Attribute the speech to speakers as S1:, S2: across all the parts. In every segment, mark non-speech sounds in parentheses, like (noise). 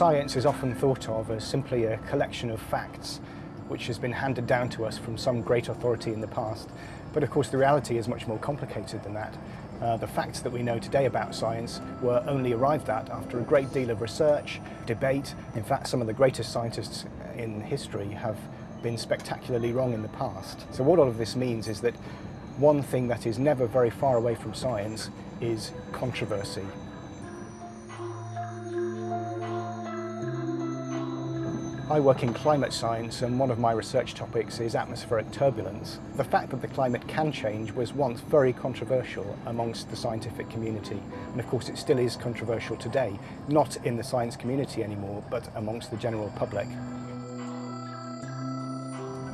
S1: Science is often thought of as simply a collection of facts which has been handed down to us from some great authority in the past. But of course the reality is much more complicated than that. Uh, the facts that we know today about science were only arrived at after a great deal of research, debate. In fact, some of the greatest scientists in history have been spectacularly wrong in the past. So what all of this means is that one thing that is never very far away from science is controversy. I work in climate science and one of my research topics is atmospheric turbulence. The fact that the climate can change was once very controversial amongst the scientific community and of course it still is controversial today, not in the science community anymore but amongst the general public.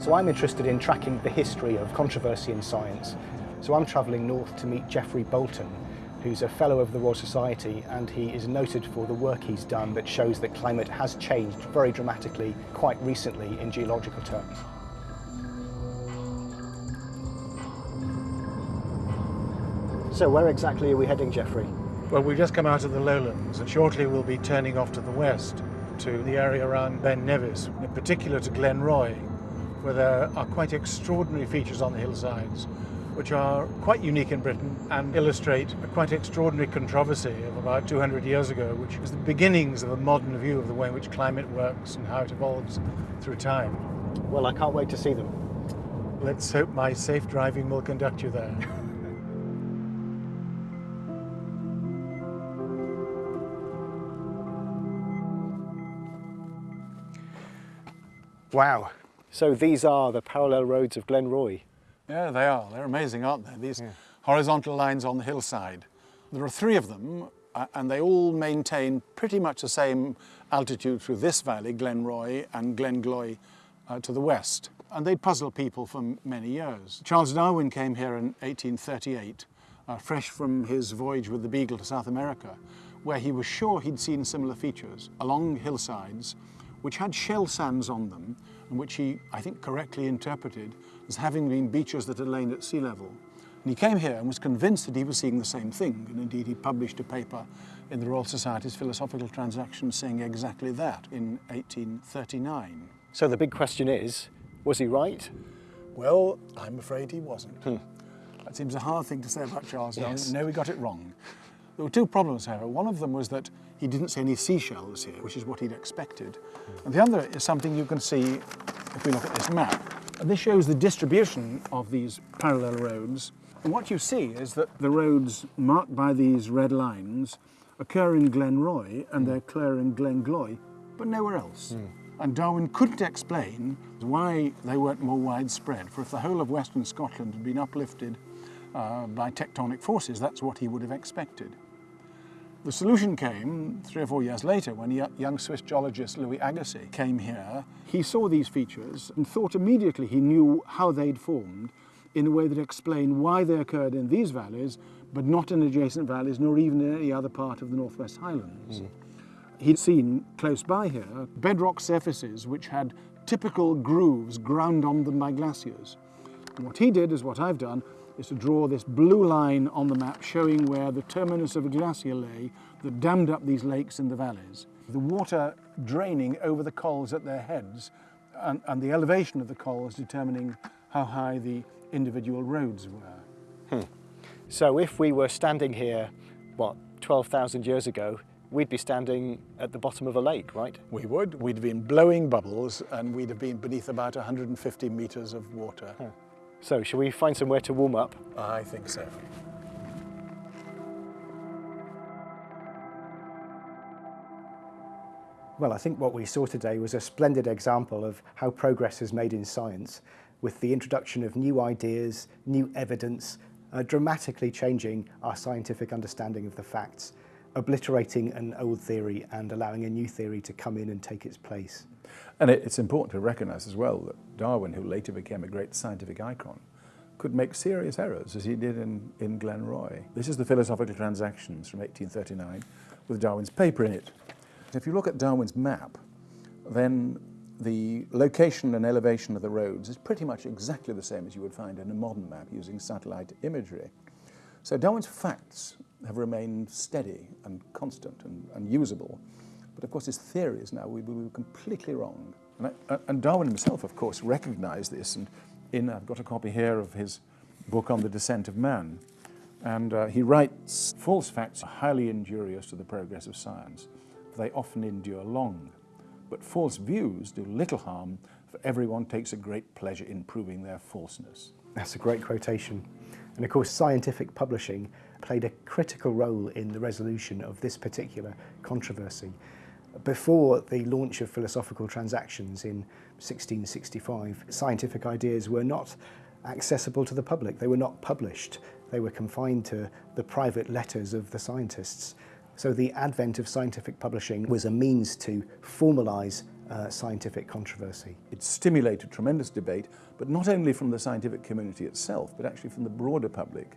S1: So I'm interested in tracking the history of controversy in science. So I'm travelling north to meet Geoffrey Boulton who's a Fellow of the Royal Society and he is noted for the work he's done that shows that climate has changed very dramatically quite recently in geological terms. So where exactly are we heading, Geoffrey?
S2: Well, we've just come out of the lowlands and shortly we'll be turning off to the west to the area around Ben Nevis, in particular to Glen Roy, where there are quite extraordinary features on the hillsides which are quite unique in Britain and illustrate a quite extraordinary controversy of about 200 years ago, which was the beginnings of a modern view of the way in which climate works and how it evolves through time.
S1: Well, I can't wait to see them.
S2: Let's hope my safe driving will conduct you there. (laughs)
S1: Wow. So these are the parallel roads of Glen Roy.
S2: Yeah, they are. They're amazing, aren't they? These yeah. horizontal lines on the hillside. There are three of them, uh, and they all maintain pretty much the same altitude through this valley, Glen Roy and Glengloy uh, to the west. And they puzzle people for many years. Charles Darwin came here in 1838, uh, fresh from his voyage with the Beagle to South America, where he was sure he'd seen similar features along hillsides which had shell sands on them and which he, I think, correctly interpreted as having been beaches that had lain at sea level. And he came here and was convinced that he was seeing the same thing. And indeed, he published a paper in the Royal Society's Philosophical Transactions saying exactly that in 1839.
S1: So the big question is, was he right?
S2: Well, I'm afraid he wasn't. Hmm. That seems a hard thing to say about Charles Darwin.
S1: Yes.
S2: No, he got it wrong. There were two problems, however. One of them was that he didn't see any seashells here, which is what he'd expected. And the other is something you can see if we look at this map. This shows the distribution of these parallel roads. And what you see is that the roads marked by these red lines occur in Glen Roy and they occur in Glengloy, but nowhere else. Mm. And Darwin couldn't explain why they weren't more widespread, for if the whole of Western Scotland had been uplifted uh, by tectonic forces, that's what he would have expected. The solution came three or four years later when young Swiss geologist Louis Agassiz came here. He saw these features and thought immediately he knew how they'd formed in a way that explained why they occurred in these valleys, but not in adjacent valleys, nor even in any other part of the Northwest Highlands. Mm. He'd seen close by here bedrock surfaces which had typical grooves ground on them by glaciers. And what he did is what I've done, is to draw this blue line on the map showing where the terminus of a glacier lay that dammed up these lakes in the valleys. The water draining over the cols at their heads and, and the elevation of the cols determining how high the individual roads were.
S1: Hmm. So if we were standing here, what, 12,000 years ago, we'd be standing at the bottom of a lake, right?
S2: We would. We'd have been blowing bubbles and we'd have been beneath about 150 metres of water.
S1: Huh. So, shall we find somewhere to warm up?
S2: I think so.
S1: Well, I think what we saw today was a splendid example of how progress is made in science with the introduction of new ideas, new evidence, uh, dramatically changing our scientific understanding of the facts, obliterating an old theory and allowing a new theory to come in and take its place.
S3: And it's important to recognise as well that Darwin, who later became a great scientific icon, could make serious errors as he did in, in Glen Roy. This is the Philosophical Transactions from 1839 with Darwin's paper in it. If you look at Darwin's map, then the location and elevation of the roads is pretty much exactly the same as you would find in a modern map using satellite imagery. So Darwin's facts have remained steady and constant and, and usable
S2: But of course his theories now we, we were completely wrong. And, I, and, Darwin himself, of course, recognized this. And in, I've got a copy here of his book on the descent of man. And uh, he writes, false facts are highly injurious to the progress of science. They often endure long. But false views do little harm, for everyone takes a great pleasure in proving their falseness.
S1: That's a great quotation. And of course, scientific publishing played a critical role in the resolution of this particular controversy. Before the launch of philosophical transactions in 1665, scientific ideas were not accessible to the public. They were not published. They were confined to the private letters of the scientists. So the advent of scientific publishing was a means to formalise uh, scientific controversy.
S2: It stimulated tremendous debate, but not only from the scientific community itself, but actually from the broader public.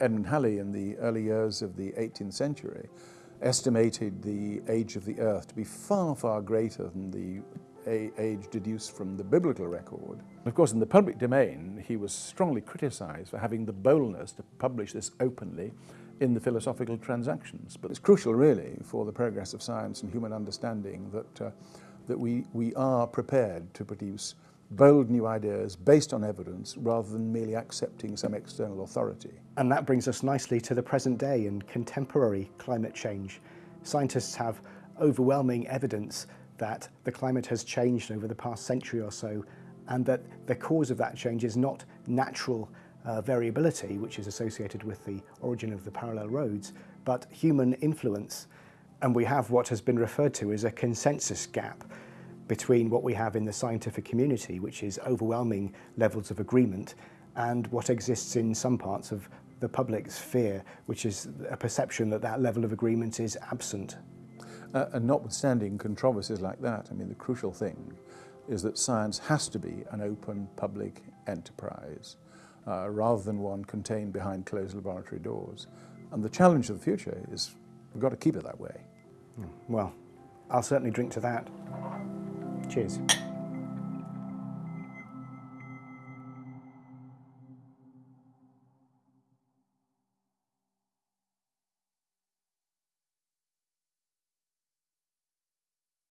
S2: Edmund Halley in the early years of the 18th century estimated the age of the earth to be far, far greater than the age deduced from the biblical record. Of course, in the public domain, he was strongly criticized for having the boldness to publish this openly in the philosophical transactions. But it's crucial, really, for the progress of science and human understanding that, uh, that we, we are prepared to produce bold new ideas based on evidence rather than merely accepting some external authority.
S1: And that brings us nicely to the present day and contemporary climate change. Scientists have overwhelming evidence that the climate has changed over the past century or so and that the cause of that change is not natural uh, variability, which is associated with the origin of the parallel roads, but human influence. And we have what has been referred to as a consensus gap, between what we have in the scientific community, which is overwhelming levels of agreement, and what exists in some parts of the public sphere, which is a perception that that level of agreement is absent.
S2: Uh, and notwithstanding controversies like that, I mean, the crucial thing is that science has to be an open public enterprise uh, rather than one contained behind closed laboratory doors. And the challenge of the future is we've got to keep it that way.
S1: Well, I'll certainly drink to that. Cheers.